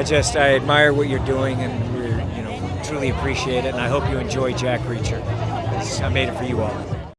I just I admire what you're doing, and we you know truly appreciate it. And I hope you enjoy Jack Reacher. I made it for you all.